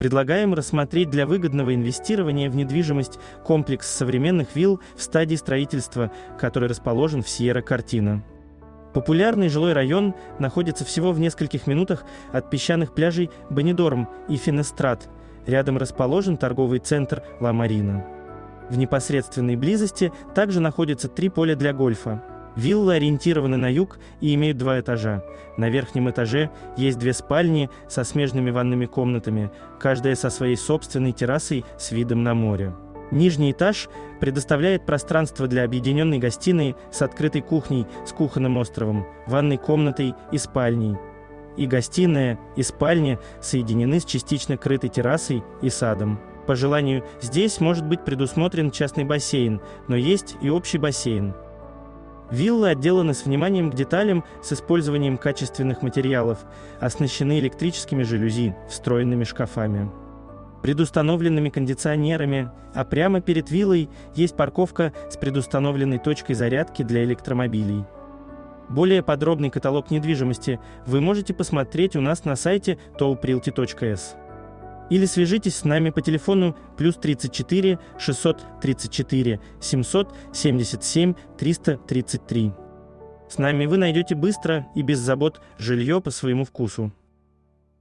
Предлагаем рассмотреть для выгодного инвестирования в недвижимость комплекс современных вилл в стадии строительства, который расположен в Сьерра-Картина. Популярный жилой район находится всего в нескольких минутах от песчаных пляжей Бенедорм и Финестрат. Рядом расположен торговый центр Ла Марина. В непосредственной близости также находятся три поля для гольфа. Виллы ориентированы на юг и имеют два этажа. На верхнем этаже есть две спальни со смежными ванными комнатами, каждая со своей собственной террасой с видом на море. Нижний этаж предоставляет пространство для объединенной гостиной с открытой кухней с кухонным островом, ванной комнатой и спальней. И гостиная, и спальня соединены с частично крытой террасой и садом. По желанию, здесь может быть предусмотрен частный бассейн, но есть и общий бассейн. Виллы отделаны с вниманием к деталям с использованием качественных материалов, оснащены электрическими жалюзи, встроенными шкафами, предустановленными кондиционерами, а прямо перед виллой есть парковка с предустановленной точкой зарядки для электромобилей. Более подробный каталог недвижимости вы можете посмотреть у нас на сайте toprealty.s или свяжитесь с нами по телефону плюс 34 634 777 333. С нами вы найдете быстро и без забот жилье по своему вкусу.